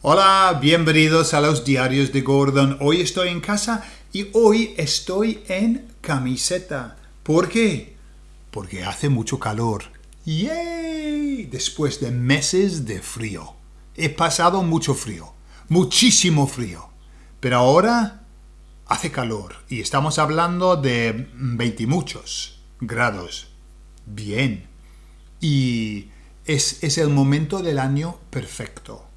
Hola, bienvenidos a los diarios de Gordon. Hoy estoy en casa y hoy estoy en camiseta. ¿Por qué? Porque hace mucho calor. ¡Yay! Después de meses de frío. He pasado mucho frío. Muchísimo frío. Pero ahora hace calor y estamos hablando de 20 muchos grados. Bien. Y es, es el momento del año perfecto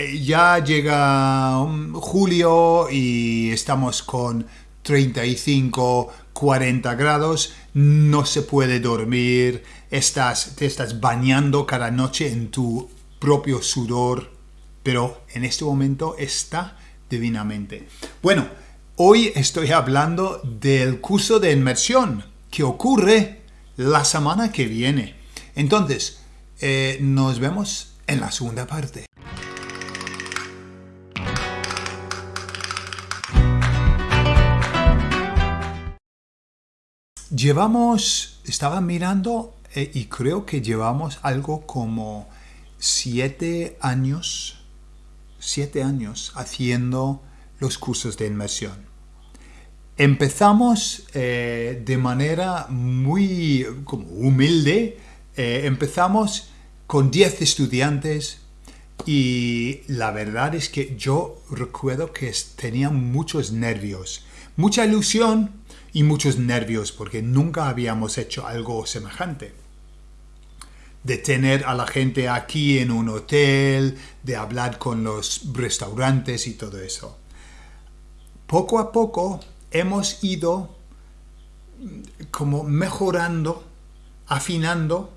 eh, ya llega um, julio y estamos con 35, 40 grados, no se puede dormir, estás, te estás bañando cada noche en tu propio sudor, pero en este momento está divinamente. Bueno, hoy estoy hablando del curso de inmersión que ocurre la semana que viene. Entonces, eh, nos vemos en la segunda parte. Llevamos, estaba mirando eh, y creo que llevamos algo como siete años, siete años haciendo los cursos de inmersión. Empezamos eh, de manera muy como humilde, eh, empezamos con 10 estudiantes y la verdad es que yo recuerdo que tenía muchos nervios, mucha ilusión, y muchos nervios porque nunca habíamos hecho algo semejante. De tener a la gente aquí en un hotel, de hablar con los restaurantes y todo eso. Poco a poco hemos ido como mejorando, afinando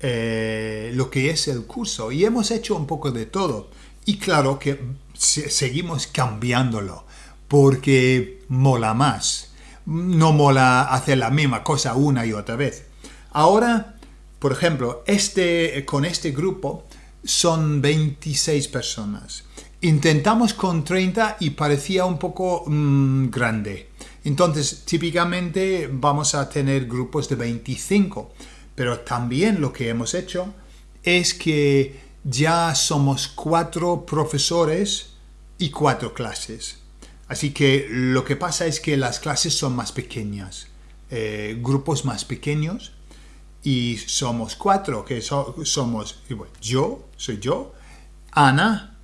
eh, lo que es el curso y hemos hecho un poco de todo. Y claro que seguimos cambiándolo porque mola más no mola hacer la misma cosa una y otra vez. Ahora, por ejemplo, este, con este grupo son 26 personas. Intentamos con 30 y parecía un poco mm, grande. Entonces, típicamente vamos a tener grupos de 25. Pero también lo que hemos hecho es que ya somos cuatro profesores y cuatro clases. Así que lo que pasa es que las clases son más pequeñas, eh, grupos más pequeños y somos cuatro, que somos yo, soy yo, Ana,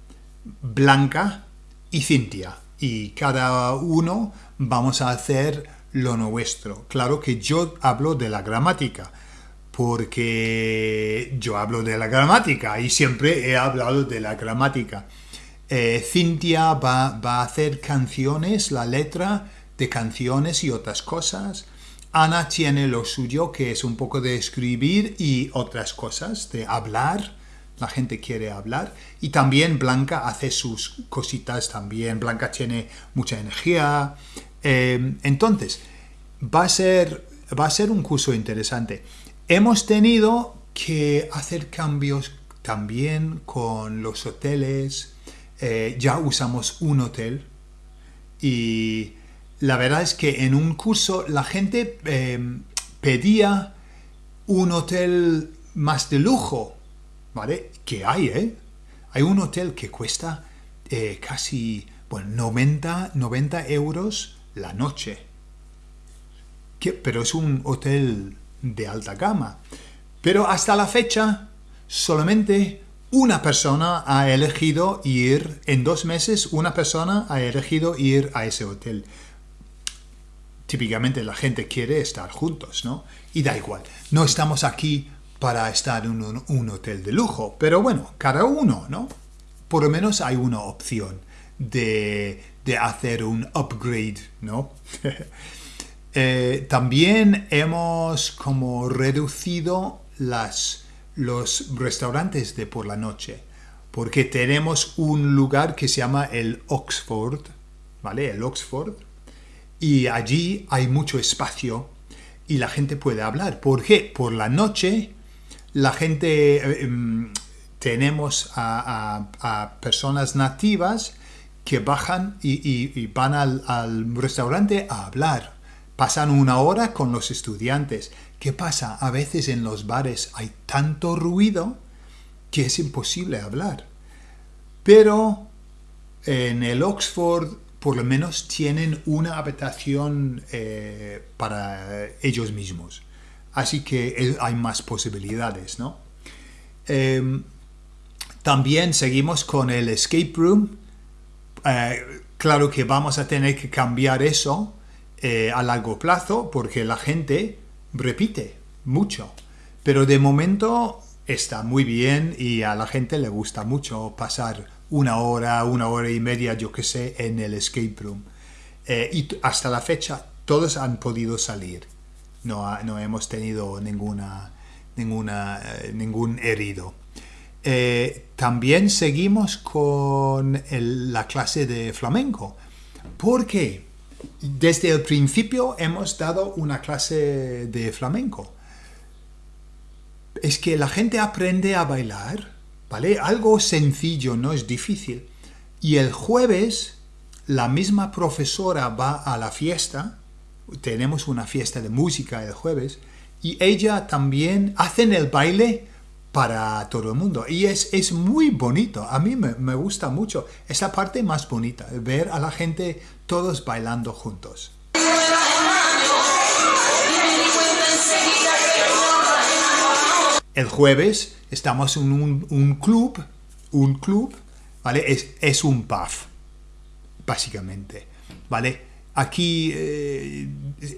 Blanca y Cintia. Y cada uno vamos a hacer lo nuestro. Claro que yo hablo de la gramática, porque yo hablo de la gramática y siempre he hablado de la gramática. Eh, Cintia va, a hacer canciones, la letra de canciones y otras cosas. Ana tiene lo suyo, que es un poco de escribir y otras cosas, de hablar. La gente quiere hablar. Y también Blanca hace sus cositas también. Blanca tiene mucha energía. Eh, entonces, va a, ser, va a ser un curso interesante. Hemos tenido que hacer cambios también con los hoteles, eh, ya usamos un hotel y la verdad es que en un curso la gente em, pedía un hotel más de lujo, ¿vale? Que hay, ¿eh? Hay un hotel que cuesta eh, casi, bueno, 90, 90 euros la noche. pero es un hotel de alta gama. Pero hasta la fecha solamente una persona ha elegido ir, en dos meses, una persona ha elegido ir a ese hotel. Típicamente la gente quiere estar juntos, ¿no? Y da igual, no estamos aquí para estar en un, hotel de lujo, pero bueno, cada uno, ¿no? Por lo menos hay una opción de, hacer un upgrade, ¿no? Eh, también hemos como reducido las los restaurantes de por la noche, porque tenemos un lugar que se llama el Oxford, ¿vale? El Oxford, y allí hay mucho espacio y la gente puede hablar. ¿Por qué? Por la noche la gente, eh, em, tenemos a, personas nativas que bajan y, van al restaurante a hablar. Pasan una hora con los estudiantes ¿Qué pasa? A veces en los bares hay tanto ruido que es imposible hablar. pero en el Oxford por lo menos tienen una habitación eh, para ellos mismos. Así que hay más posibilidades, ¿no? Em, también seguimos con el escape room. Eh, claro que vamos a tener que cambiar eso eh, a largo plazo porque la gente repite mucho. Pero de momento está muy bien y a la gente le gusta mucho pasar una hora, una hora y media, yo que sé, en el escape room. Eh, y hasta la fecha todos han podido salir. No, no hemos tenido ninguna, ninguna, eh, ningún herido. También seguimos con la clase de flamenco. porque Desde el principio hemos dado una clase de flamenco es que la gente aprende a bailar, ¿vale? Algo sencillo, no es difícil. Y el jueves la misma profesora va a la fiesta, tenemos una fiesta de música el jueves, y ella también hace el baile para todo el mundo. Y es, es muy bonito, a mí me, me gusta mucho. Es la parte más bonita, ver a la gente todos bailando juntos. el jueves estamos en un, club, un club, ¿vale? Es, es un pub, básicamente, ¿vale? Aquí eh,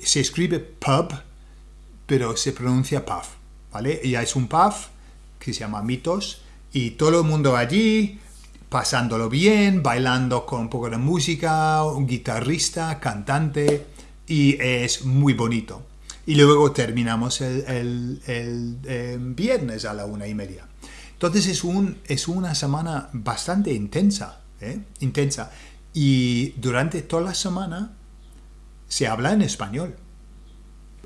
se escribe pub, pero se pronuncia pub, ¿vale? Ya es un pub que se llama Mitos y todo el mundo allí pasándolo bien, bailando con un poco de música, un guitarrista, cantante y es muy bonito y luego terminamos el, eh, viernes a la una y media. Entonces es, un, es una semana bastante intensa, ¿eh? intensa. Y durante toda la semana se habla en español.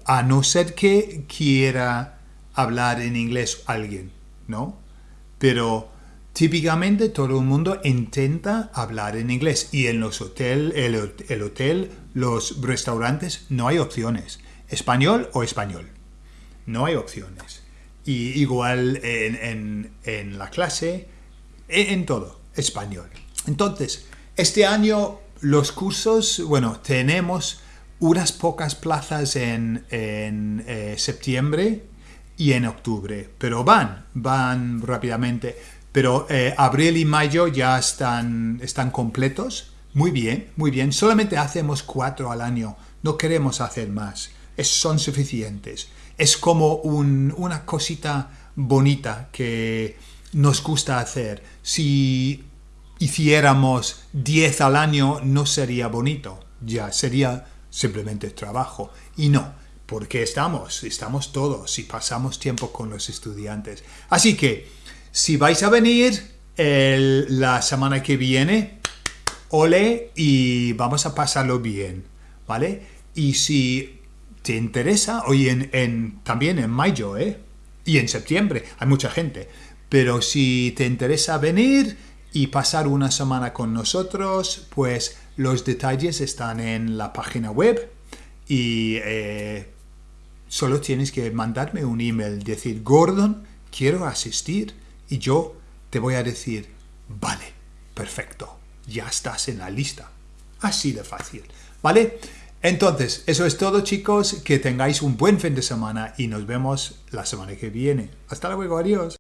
A no ser que quiera hablar en inglés alguien, ¿no? Pero típicamente todo el mundo intenta hablar en inglés. Y en los hoteles, el, el hotel, los restaurantes, no hay opciones español o español. No hay opciones. Y igual en, la clase, en, todo, español. Entonces, este año los cursos, bueno, tenemos unas pocas plazas en, eh, septiembre y en octubre, pero van, van rápidamente. Pero eh, abril y mayo ya están, están completos. Muy bien, muy bien. Solamente hacemos cuatro al año. No queremos hacer más son suficientes. Es como una cosita bonita que nos gusta hacer. Si hiciéramos 10 al año no sería bonito, ya sería simplemente trabajo. Y no, porque estamos, estamos todos y pasamos tiempo con los estudiantes. Así que, si vais a venir la semana que viene, ole y vamos a pasarlo bien, ¿vale? Y si te interesa, hoy en, también en mayo, ¿eh? Y en septiembre, hay mucha gente. Pero si te interesa venir y pasar una semana con nosotros, pues los detalles están en la página web y eh, solo tienes que mandarme un email, decir, Gordon, quiero asistir y yo te voy a decir, vale, perfecto, ya estás en la lista. Así de fácil, ¿vale? Entonces, eso es todo chicos, que tengáis un buen fin de semana y nos vemos la semana que viene. Hasta luego, adiós.